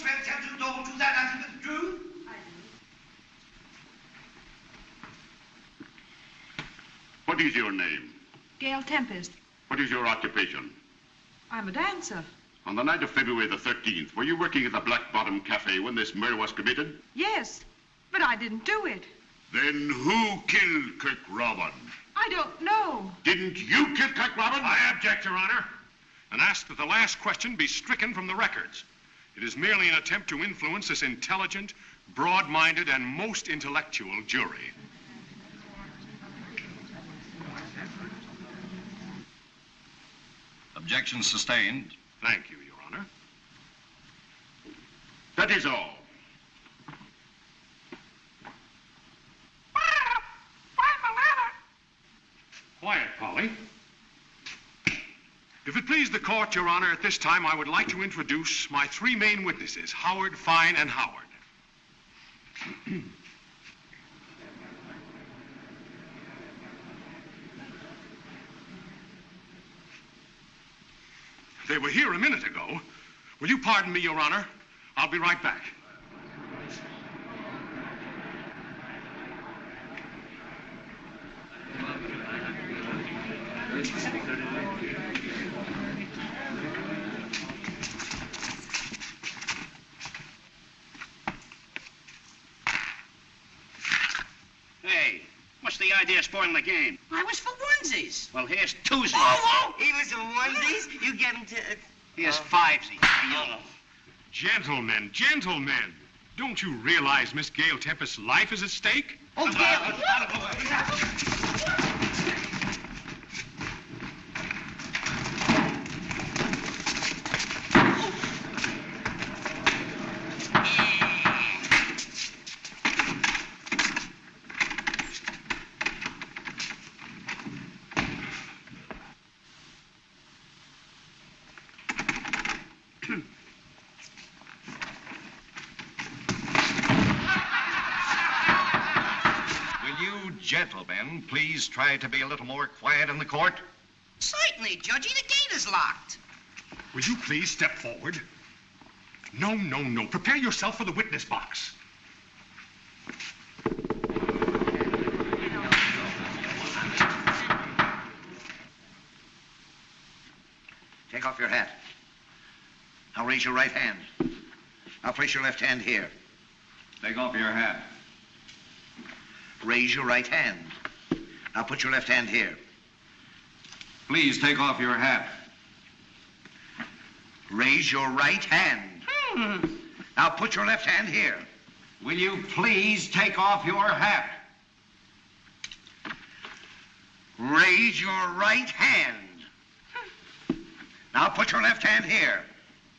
solemnly swear to tell the truth, the whole truth, and nothing but? What is your name? Gail Tempest. What is your occupation? I'm a dancer. On the night of February the 13th, were you working at the Black Bottom Cafe when this murder was committed? Yes, but I didn't do it. Then who killed Kirk Robin? I don't know. Didn't you kill Kirk Robin? I object, Your Honor, and ask that the last question be stricken from the records. It is merely an attempt to influence this intelligent, broad-minded, and most intellectual jury. Objection sustained. Thank you, Your Honor. That is all. Quiet, Polly. If it please the court, Your Honor, at this time I would like to introduce my three main witnesses, Howard, Fine, and Howard. they were here a minute ago. Will you pardon me, Your Honor? I'll be right back. Hey, what's the idea of spoiling the game? I was for onesies. Well, here's twosies. Oh, oh. he was for onesies? You get him to... Uh, here's oh. fivesies. Oh. Gentlemen, gentlemen, don't you realize Miss Gail Tempest's life is at stake? Oh, Gail. Oh, Will you gentlemen please try to be a little more quiet in the court? Certainly, Judgy. The gate is locked. Will you please step forward? No, no, no. Prepare yourself for the witness box. Take off your hat. Now raise your right hand. Now place your left hand here. Take off your hat. Raise your right hand. Now put your left hand here. Please take off your hat. Raise your right hand. Hmm. Now put your left hand here. Will you please take off your hat? Raise your right hand. Now put your left hand here.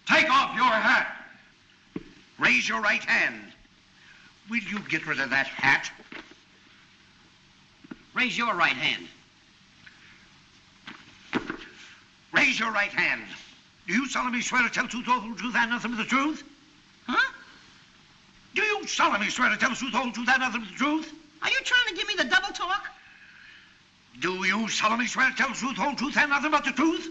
Take off your hat. Raise your right hand. Will you get rid of that hat? Raise your right hand. Raise your right hand. Do you solemnly swear to tell the truth, the whole truth, and nothing but the truth? Huh? Do you solemnly swear to tell the truth, the whole truth, and nothing but the truth? Are you trying to give me the double talk? Do you solemnly swear to tell the truth, the whole truth, and nothing but the truth?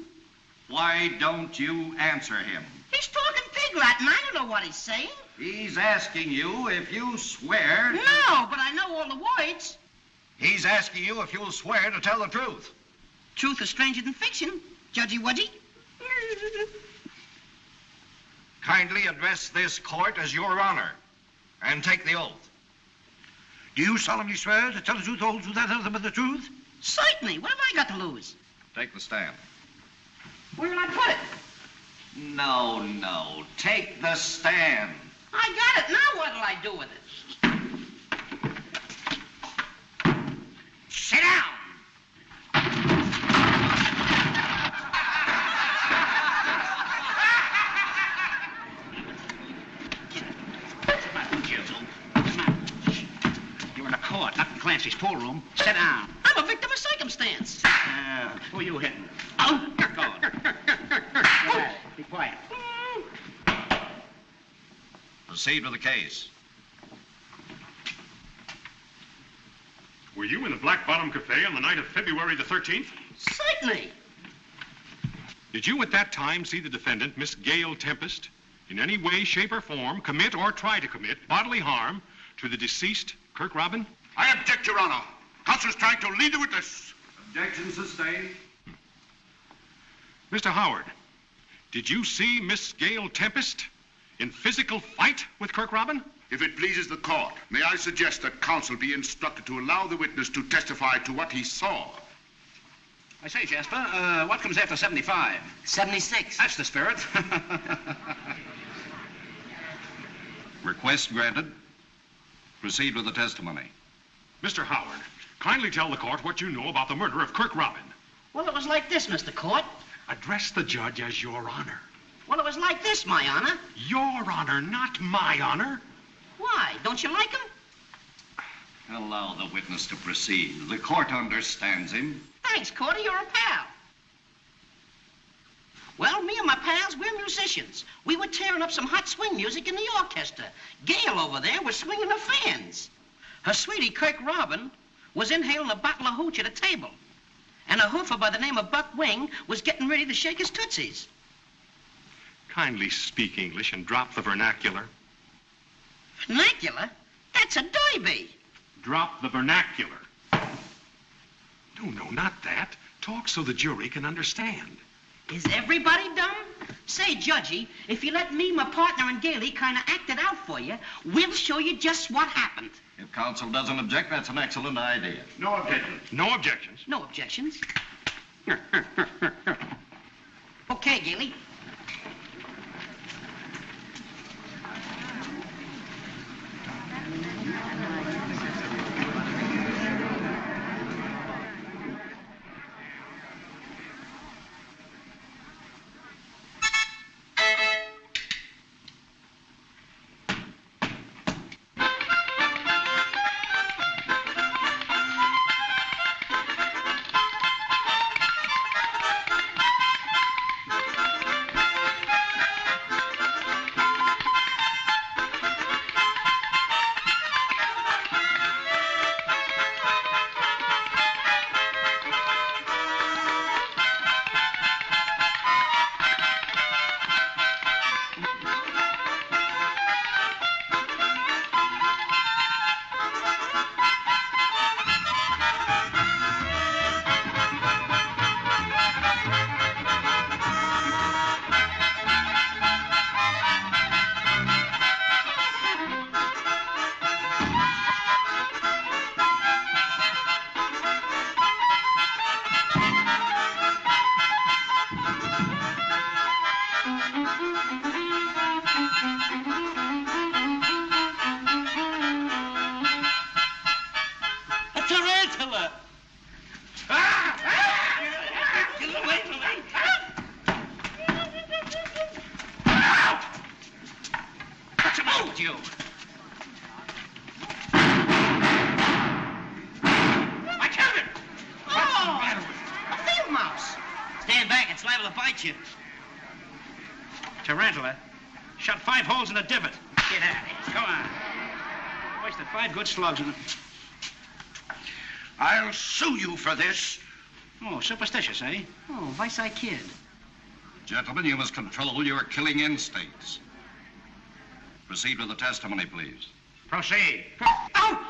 Why don't you answer him? He's talking pig Latin. I don't know what he's saying. He's asking you if you swear. No, but I know all the words. He's asking you if you'll swear to tell the truth. Truth is stranger than fiction. Judgy Wudgy. Kindly address this court as your honor and take the oath. Do you solemnly swear to tell the truth, the whole truth, and nothing but the truth? Certainly. What have I got to lose? Take the stand. Where will I put it? No, no. Take the stand. I got it. Now what'll I do with it? Sit down. You're in a court, not in Clancy's pool room. Sit down. I'm a victim of circumstance. Uh, who are you hitting? Oh, you're going. Be quiet. Proceed with the case. Were you in the Black Bottom Cafe on the night of February the 13th? Certainly. Did you at that time see the defendant, Miss Gail Tempest, in any way, shape, or form commit or try to commit bodily harm to the deceased Kirk Robin? I object, Your Honor. Counsel's trying to lead the witness. Objection sustained. Mr. Howard, did you see Miss Gail Tempest in physical fight with Kirk Robin? If it pleases the court, may I suggest that counsel be instructed to allow the witness to testify to what he saw? I say, Jasper, uh, what comes after 75? 76. That's the spirit. Request granted. Proceed with the testimony. Mr. Howard, kindly tell the court what you know about the murder of Kirk Robin. Well, it was like this, Mr. Court. Address the judge as your honor. Well, it was like this, my honor. Your honor, not my honor. Why? Don't you like him? Allow the witness to proceed. The court understands him. Thanks, Cordy. You're a pal. Well, me and my pals, we're musicians. We were tearing up some hot swing music in the orchestra. Gail over there was swinging her fans. Her sweetie, Kirk Robin, was inhaling a bottle of hooch at a table. And a hoofer by the name of Buck Wing was getting ready to shake his tootsies. Kindly speak English and drop the vernacular. Vernacular? That's a derby. Drop the vernacular. No, no, not that. Talk so the jury can understand. Is everybody dumb? Say, Judgy, if you let me, my partner, and Gailey kind of act it out for you, we'll show you just what happened. If counsel doesn't object, that's an excellent idea. No objection. No objections. No objections. okay, Gailey. What's the matter with you? I killed him! Oh! A field mouse! Stand back, it's liable to bite you. Tarantula. Shot five holes in the divot. Get out of here. Come on. Wasted five good slugs in it. I'll sue you for this. Oh, superstitious, eh? Oh, Vice I kid. Gentlemen, you must control your killing instincts. Proceed with the testimony, please. Proceed. Oh! That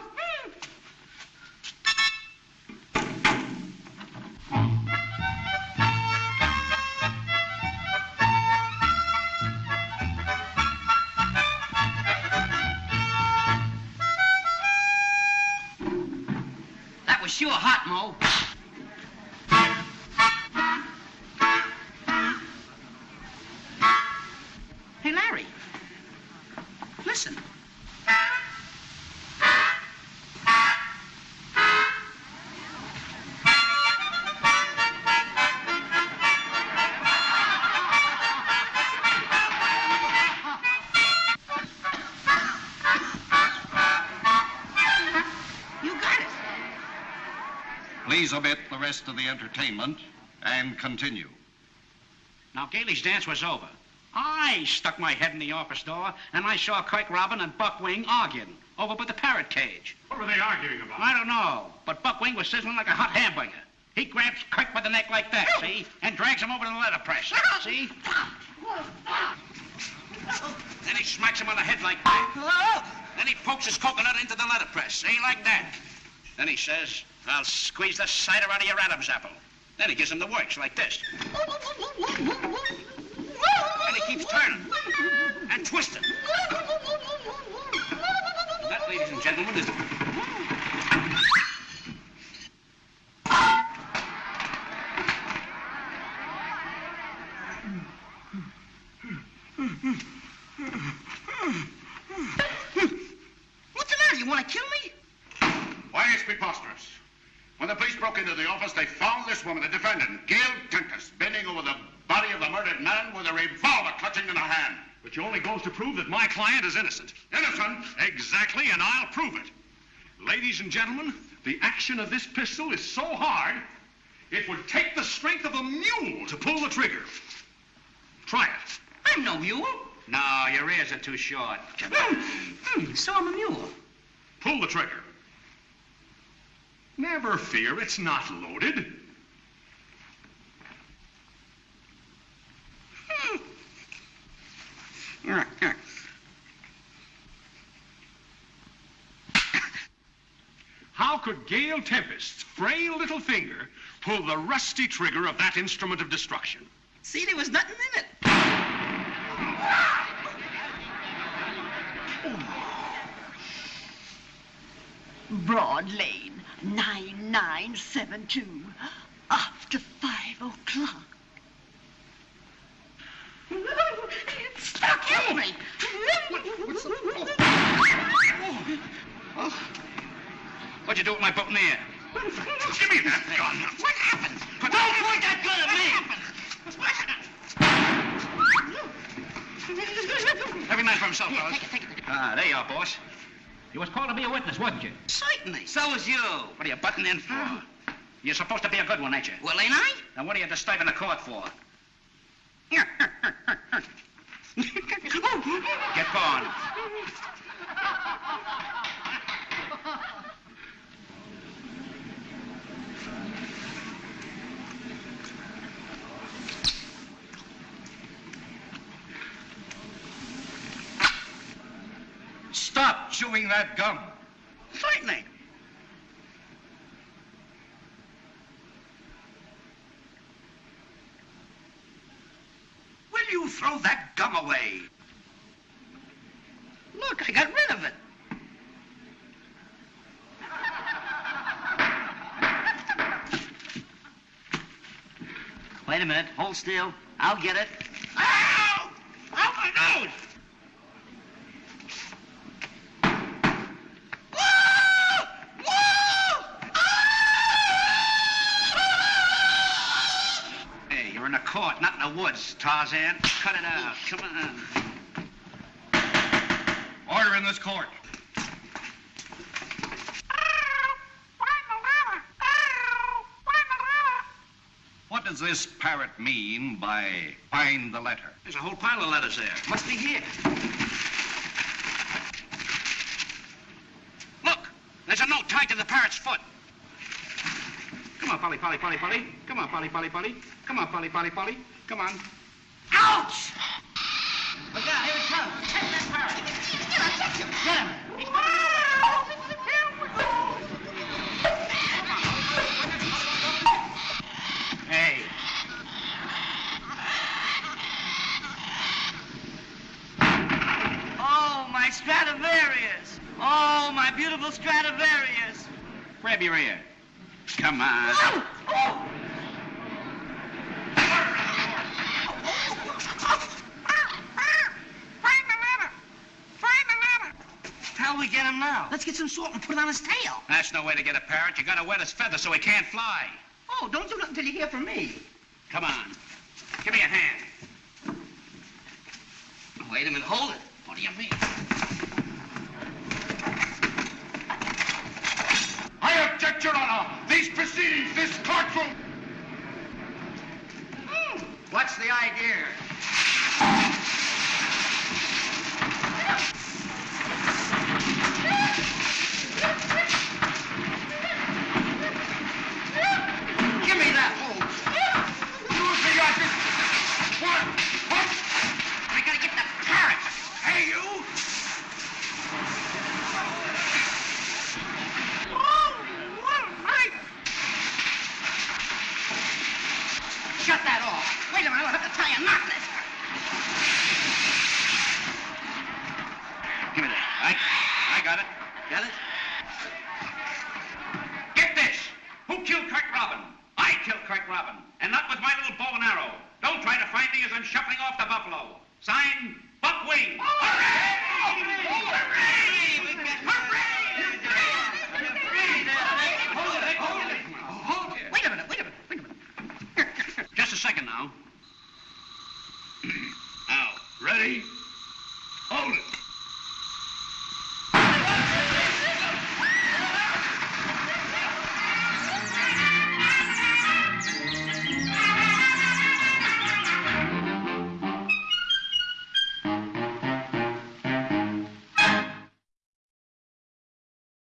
Please omit the rest of the entertainment and continue. Now, Gailey's dance was over. I stuck my head in the office door, and I saw Kirk Robin and Buck Wing arguing over by the parrot cage. What were they arguing about? I don't know, but Buck Wing was sizzling like a hot hamburger. He grabs Kirk by the neck like that, see? And drags him over to the letterpress. See? Then he smacks him on the head like that. Then he pokes his coconut into the letterpress. see, like that. Then he says, I'll squeeze the cider out of your Adam's apple. Then he gives him the works like this. And he keeps turning and twisting. That, ladies and gentlemen, is What's the matter? You want to kill me? Why, it's preposterous. When the police broke into the office, they found this woman, the defendant, Gail Tempest, bending over the body of the murdered man with a revolver clutching in her hand. Which only goes to prove that my client is innocent. Innocent? Exactly, and I'll prove it. Ladies and gentlemen, the action of this pistol is so hard, it would take the strength of a mule to pull the trigger. Try it. I'm no mule. No, your ears are too short. Hmm, so I'm a mule. Pull the trigger. Never fear, it's not loaded. How could Gail Tempest's frail little finger pull the rusty trigger of that instrument of destruction? See, there was nothing in it. Broad Lane, 9972. After five o'clock. It's stuck in me. What'd you do with my boutonniere? Give me that gun. What happened? Put Don't point that gun at me. Every man for himself, Here, fellas. take it, take it, take it. Ah, there you are, boss. You was called to be a witness, wasn't you? Certainly. So was you. What are you butting in for? You're supposed to be a good one, ain't you? Well, ain't I? Then what are you disturbing the court for? Get going. Stop chewing that gum. Certainly. Will you throw that gum away? Look, I got rid of it. Wait a minute. Hold still. I'll get it. Ow! Ow, my nose! Court, not in the woods, Tarzan. Cut it out. Come on. Order in this court. What does this parrot mean by find the letter? There's a whole pile of letters there. Must be here. Look, there's a note tied to the parrot's foot. Come on, Polly, Polly, Polly, Polly. Come on, Polly, Polly, Polly. Come on, Polly, Polly, Polly. Come on. Ouch! Look out, here it comes. Take that parrot. Get him. He's coming. Hey. Oh, my Stradivarius. Oh, my beautiful Stradivarius. Grab your ear. Come on. Oh, oh. We get him now? Let's get some salt and put it on his tail. That's no way to get a parrot. You gotta wet his feathers so he can't fly. Oh, don't do nothing until you hear from me. Come on. Give me a hand. Wait a minute, hold it. What do you mean? I object, Your Honor. Uh, these proceedings, this courtroom. Hmm. What's the idea?